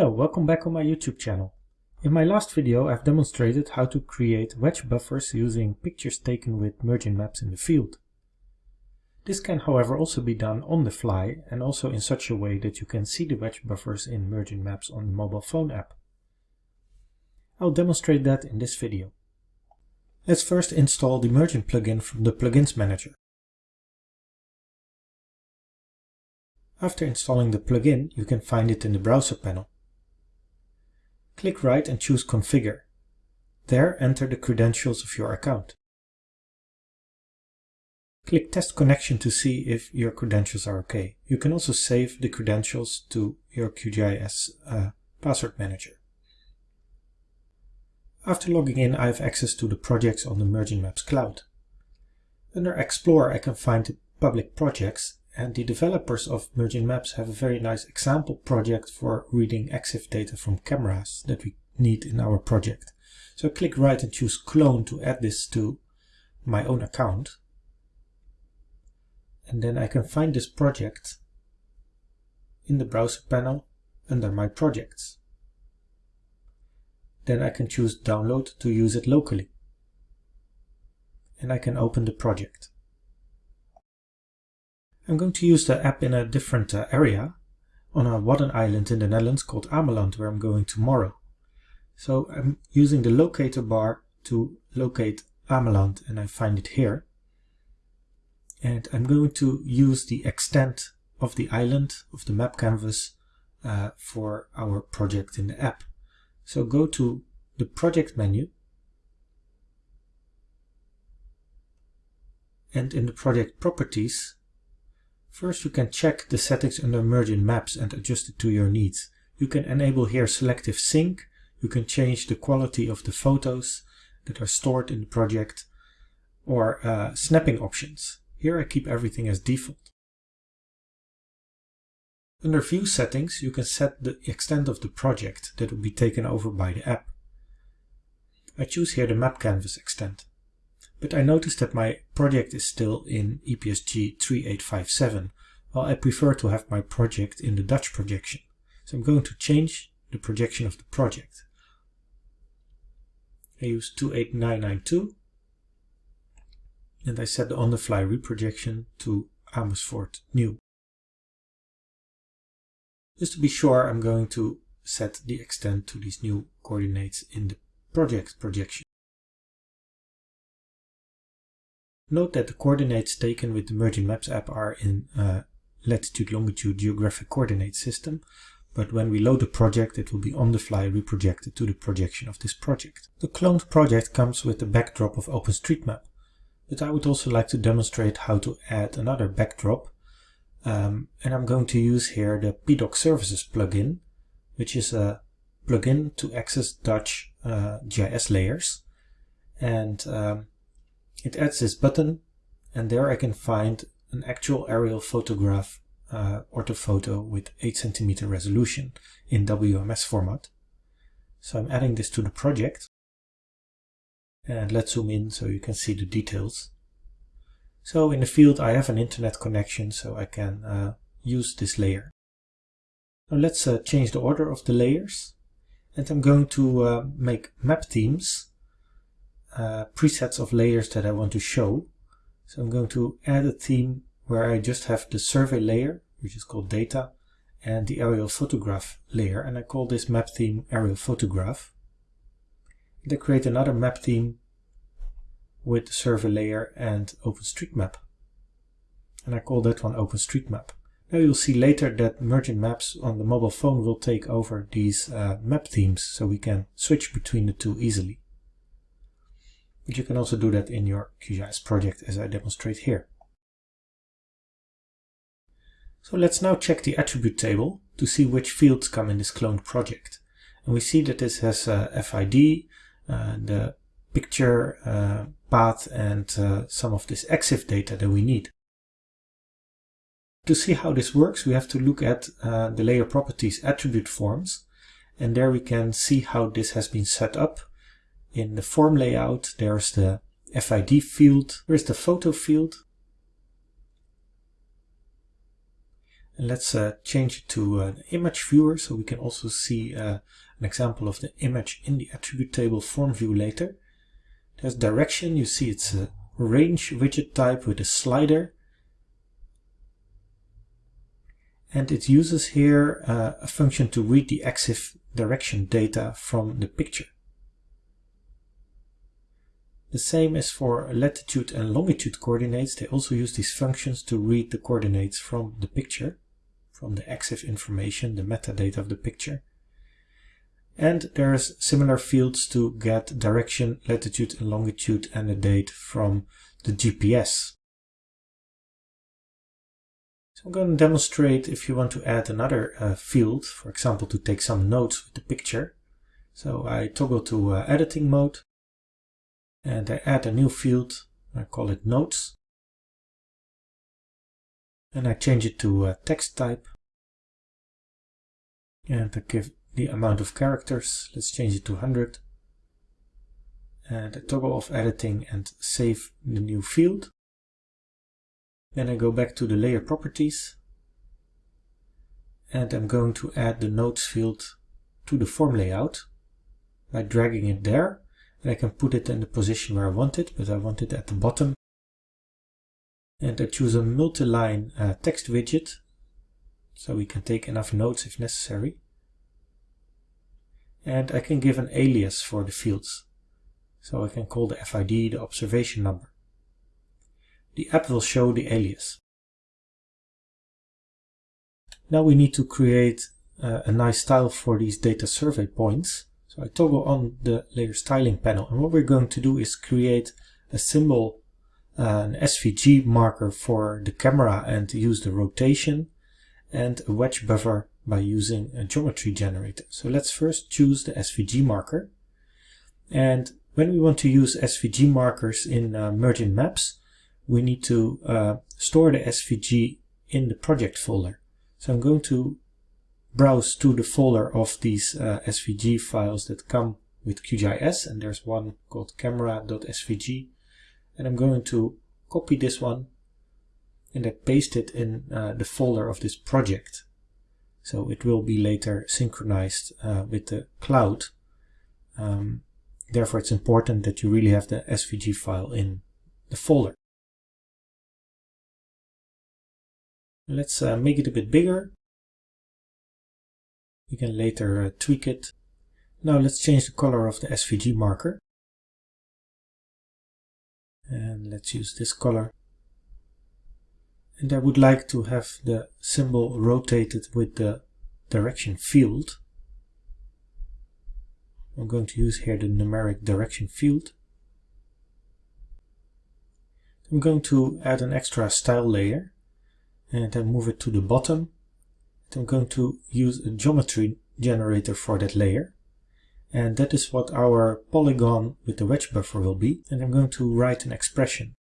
Hello, welcome back on my YouTube channel. In my last video I've demonstrated how to create wedge buffers using pictures taken with Mergin Maps in the field. This can however also be done on the fly and also in such a way that you can see the wedge buffers in Mergin Maps on the mobile phone app. I'll demonstrate that in this video. Let's first install the Mergin plugin from the Plugins Manager. After installing the plugin, you can find it in the browser panel. Click right and choose Configure. There enter the credentials of your account. Click Test Connection to see if your credentials are okay. You can also save the credentials to your QGIS uh, password manager. After logging in, I have access to the projects on the Mergin Maps cloud. Under Explore, I can find the public projects and the developers of Mergin Maps have a very nice example project for reading EXIF data from cameras that we need in our project. So I click right and choose clone to add this to my own account. And then I can find this project in the browser panel under my projects. Then I can choose download to use it locally. And I can open the project. I'm going to use the app in a different uh, area on a Wadden island in the Netherlands called Ameland where I'm going tomorrow. So I'm using the locator bar to locate Ameland and I find it here. And I'm going to use the extent of the island of the map canvas uh, for our project in the app. So go to the project menu and in the project properties First you can check the settings under Mergin Maps and adjust it to your needs. You can enable here selective sync, you can change the quality of the photos that are stored in the project, or uh, snapping options. Here I keep everything as default. Under View Settings you can set the extent of the project that will be taken over by the app. I choose here the map canvas extent but I notice that my project is still in EPSG 3857, while I prefer to have my project in the Dutch projection. So I'm going to change the projection of the project. I use 28992 and I set the on-the-fly reprojection to Amersfoort New. Just to be sure, I'm going to set the extent to these new coordinates in the project projection. Note that the coordinates taken with the Mergin Maps app are in uh, latitude-longitude geographic coordinate system, but when we load the project it will be on the fly reprojected to the projection of this project. The cloned project comes with the backdrop of OpenStreetMap, but I would also like to demonstrate how to add another backdrop, um, and I'm going to use here the PDOK Services plugin, which is a plugin to access Dutch uh, GIS layers, and um, it adds this button and there I can find an actual aerial photograph uh, orthophoto with 8 centimeter resolution in WMS format. So I'm adding this to the project and let's zoom in so you can see the details. So in the field I have an internet connection so I can uh, use this layer. Now let's uh, change the order of the layers and I'm going to uh, make map themes uh, presets of layers that I want to show. So I'm going to add a theme where I just have the survey layer, which is called data, and the aerial photograph layer, and I call this map theme aerial photograph. And I create another map theme with the survey layer and OpenStreetMap. And I call that one OpenStreetMap. Now you'll see later that Mergin Maps on the mobile phone will take over these uh, map themes so we can switch between the two easily but you can also do that in your QGIS project as I demonstrate here. So let's now check the attribute table to see which fields come in this cloned project. And we see that this has a FID, uh, the picture, uh, path and uh, some of this EXIF data that we need. To see how this works we have to look at uh, the layer properties attribute forms and there we can see how this has been set up in the form layout, there's the FID field, there's the photo field. And let's uh, change it to an image viewer so we can also see uh, an example of the image in the attribute table form view later. There's direction, you see it's a range widget type with a slider. And it uses here uh, a function to read the EXIF direction data from the picture. The same as for latitude and longitude coordinates, they also use these functions to read the coordinates from the picture, from the EXIF information, the metadata of the picture. And there's similar fields to get direction, latitude and longitude and the date from the GPS. So I'm going to demonstrate if you want to add another uh, field, for example to take some notes with the picture. So I toggle to uh, editing mode and I add a new field, I call it notes. And I change it to a text type. And I give the amount of characters, let's change it to 100. And I toggle off editing and save the new field. Then I go back to the layer properties. And I'm going to add the notes field to the form layout by dragging it there and I can put it in the position where I want it, but I want it at the bottom. And I choose a multi-line uh, text widget, so we can take enough notes if necessary. And I can give an alias for the fields. So I can call the FID the observation number. The app will show the alias. Now we need to create uh, a nice style for these data survey points. So I toggle on the layer styling panel and what we're going to do is create a symbol, uh, an SVG marker for the camera and use the rotation and a wedge buffer by using a geometry generator. So let's first choose the SVG marker and when we want to use SVG markers in uh, Mergin Maps we need to uh, store the SVG in the project folder. So I'm going to browse to the folder of these uh, SVG files that come with QGIS and there's one called camera.svg and I'm going to copy this one and I paste it in uh, the folder of this project. So it will be later synchronized uh, with the cloud. Um, therefore it's important that you really have the SVG file in the folder. Let's uh, make it a bit bigger we can later uh, tweak it. Now let's change the color of the SVG marker. And let's use this color. And I would like to have the symbol rotated with the direction field. I'm going to use here the numeric direction field. I'm going to add an extra style layer and then move it to the bottom I'm going to use a geometry generator for that layer. And that is what our polygon with the wedge buffer will be. And I'm going to write an expression.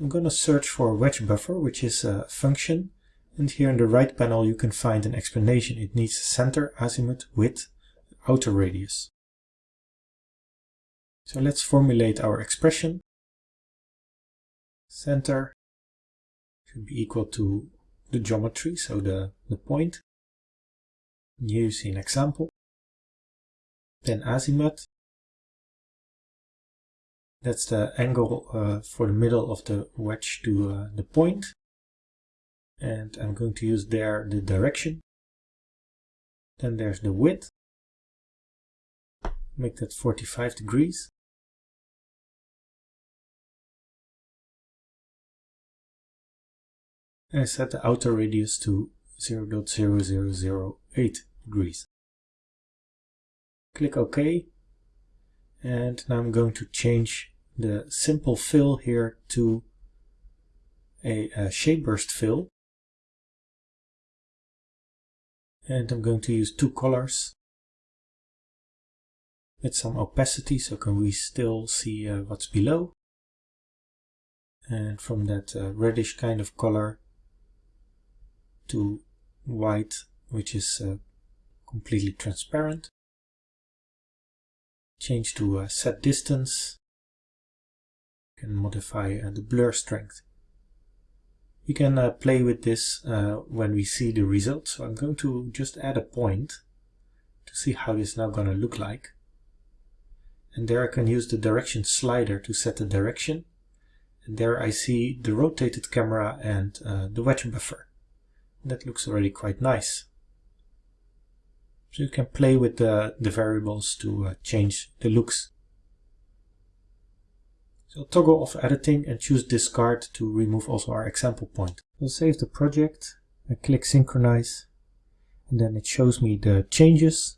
I'm going to search for wedge buffer, which is a function. And here in the right panel you can find an explanation. It needs center, azimuth, width, outer radius. So let's formulate our expression. Center should be equal to the geometry, so the, the point. See an example. Then azimuth. That's the angle uh, for the middle of the wedge to uh, the point. And I'm going to use there the direction. Then there's the width. Make that 45 degrees. And I set the outer radius to 0.0008 degrees. Click OK. And now I'm going to change the simple fill here to a, a shape burst fill. And I'm going to use two colors. With some opacity so can we still see uh, what's below. And from that uh, reddish kind of color to white, which is uh, completely transparent. Change to uh, set distance. You can modify uh, the blur strength. We can uh, play with this uh, when we see the result. So I'm going to just add a point to see how this is now going to look like. And there I can use the direction slider to set the direction. And there I see the rotated camera and the wedge buffer. That looks already quite nice. So you can play with the, the variables to uh, change the looks. So toggle off editing and choose discard to remove also our example point. We'll save the project and click synchronize and then it shows me the changes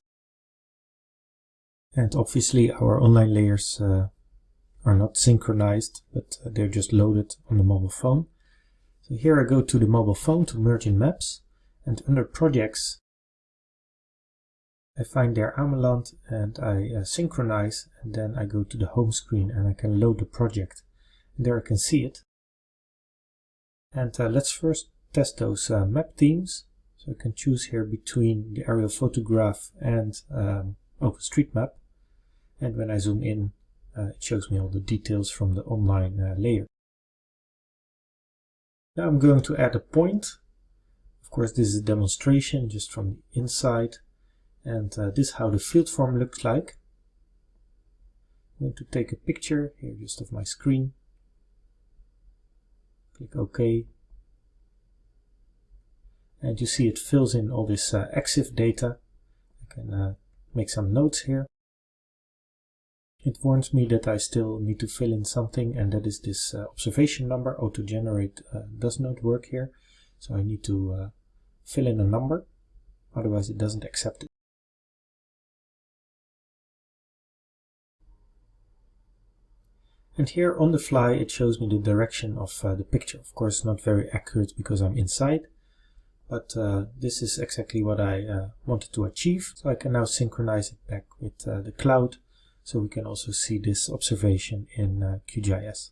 and obviously our online layers uh, are not synchronized but uh, they're just loaded on the mobile phone. So here I go to the mobile phone to Mergin Maps and under projects I find there Ameland and I uh, synchronize and then I go to the home screen and I can load the project. And there I can see it. And uh, let's first test those uh, map themes. So I can choose here between the aerial photograph and um, OpenStreetMap. And when I zoom in, uh, it shows me all the details from the online uh, layer. Now I'm going to add a point. Of course, this is a demonstration just from the inside and uh, this is how the field form looks like. I'm going to take a picture here just of my screen. Click OK. And you see it fills in all this uh, EXIF data. I can uh, make some notes here. It warns me that I still need to fill in something and that is this uh, observation number. Auto-generate uh, does not work here. So I need to uh, fill in a number, otherwise it doesn't accept it. And here on the fly it shows me the direction of uh, the picture. Of course not very accurate because I'm inside, but uh, this is exactly what I uh, wanted to achieve. So I can now synchronize it back with the cloud so we can also see this observation in uh, QGIS.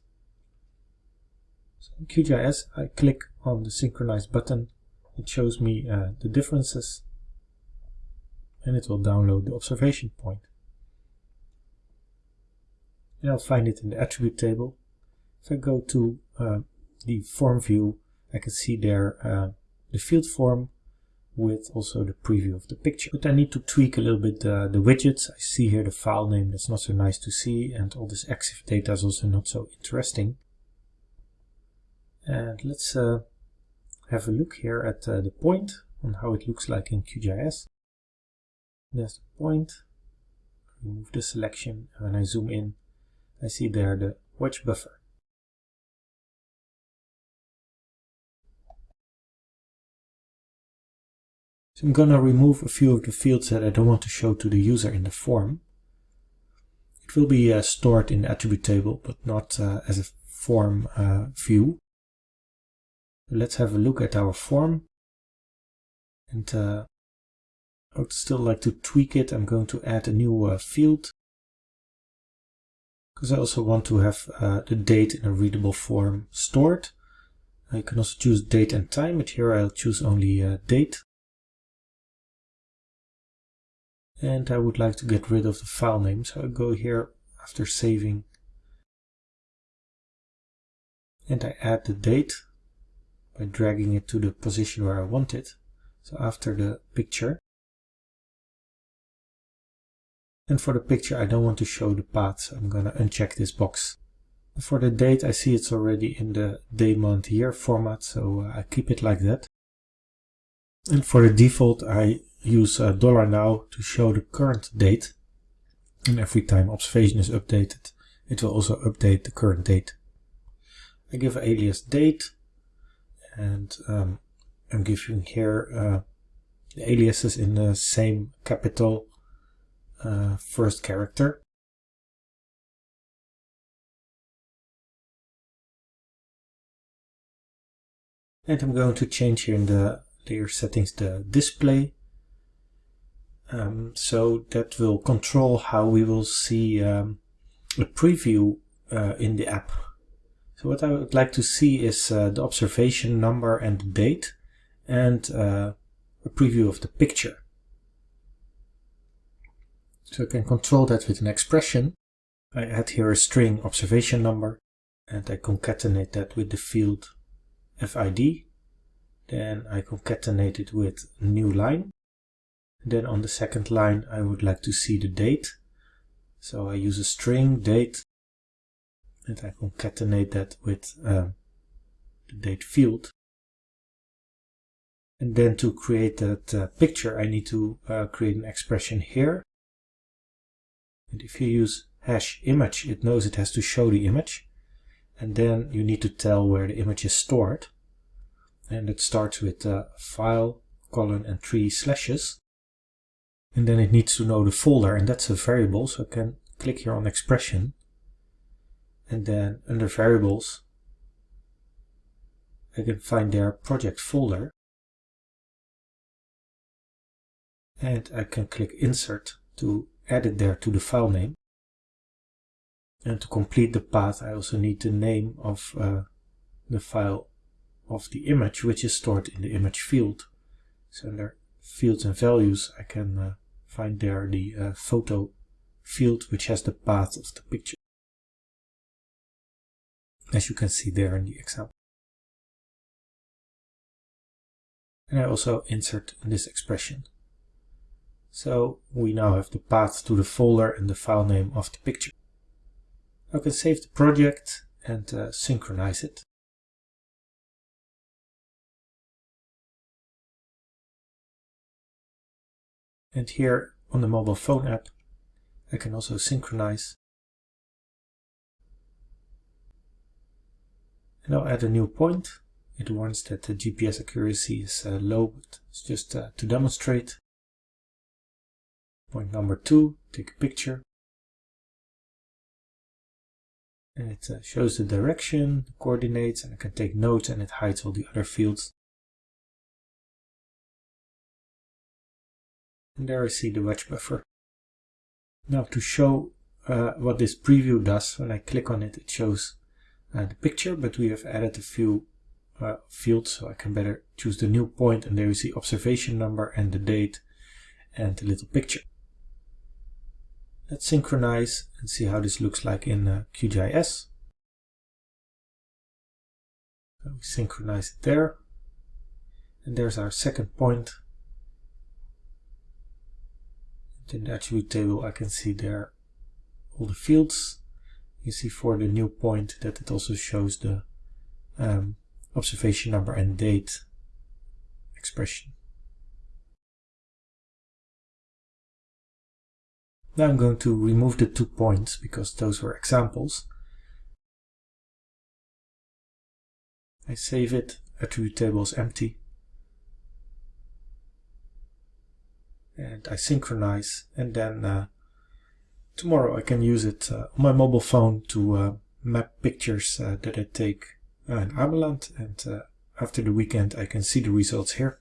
So in QGIS I click on the synchronize button, it shows me uh, the differences and it will download the observation point. and I'll find it in the attribute table. If I go to uh, the form view, I can see there uh, the field form with also the preview of the picture. But I need to tweak a little bit the widgets. I see here the file name that's not so nice to see and all this EXIF data is also not so interesting. And let's uh, have a look here at uh, the point on how it looks like in QGIS. There's the point. Remove the selection and when I zoom in I see there the wedge buffer. So I'm gonna remove a few of the fields that I don't want to show to the user in the form. It will be uh, stored in the attribute table, but not uh, as a form uh, view. Let's have a look at our form. And uh, I would still like to tweak it. I'm going to add a new uh, field because I also want to have uh, the date in a readable form stored. I can also choose date and time, but here I'll choose only date. And I would like to get rid of the file name, so I go here after saving and I add the date by dragging it to the position where I want it. So after the picture, and for the picture, I don't want to show the path, so I'm going to uncheck this box. For the date, I see it's already in the day, month, year format, so uh, I keep it like that. And for the default, I use uh, dollar $now to show the current date. And every time observation is updated, it will also update the current date. I give alias date, and um, I'm giving here uh, the aliases in the same capital uh, first character. And I'm going to change here in the layer settings the display. Um, so that will control how we will see um, a preview uh, in the app. So what I would like to see is uh, the observation number and date and uh, a preview of the picture. So I can control that with an expression. I add here a string observation number and I concatenate that with the field FID. Then I concatenate it with new line. And then on the second line I would like to see the date. So I use a string date and I concatenate that with uh, the date field. And then to create that uh, picture I need to uh, create an expression here. And if you use hash image it knows it has to show the image. And then you need to tell where the image is stored. And it starts with uh, file, colon and three slashes. And then it needs to know the folder and that's a variable so I can click here on expression. And then under variables I can find their project folder. And I can click insert to add it there to the file name. And to complete the path I also need the name of uh, the file of the image which is stored in the image field. So under fields and values I can uh, find there the uh, photo field which has the path of the picture as you can see there in the example. And I also insert this expression. So we now have the path to the folder and the file name of the picture. I can save the project and uh, synchronize it. And here on the mobile phone app, I can also synchronize And I'll add a new point. It warns that the GPS accuracy is uh, low, but it's just uh, to demonstrate. Point number two, take a picture. And it uh, shows the direction, the coordinates, and I can take notes and it hides all the other fields. And there I see the wedge buffer. Now to show uh, what this preview does, when I click on it, it shows uh, the picture, but we have added a few uh, fields so I can better choose the new point and there you see observation number and the date and the little picture. Let's synchronize and see how this looks like in uh, QGIS. So we synchronize it there. And there's our second point. And in the attribute table I can see there all the fields you see for the new point that it also shows the um, observation number and date expression. Now I'm going to remove the two points because those were examples. I save it, attribute table is empty. And I synchronize and then uh, tomorrow I can use it uh, on my mobile phone to uh, map pictures uh, that I take uh, in Ameland and uh, after the weekend I can see the results here.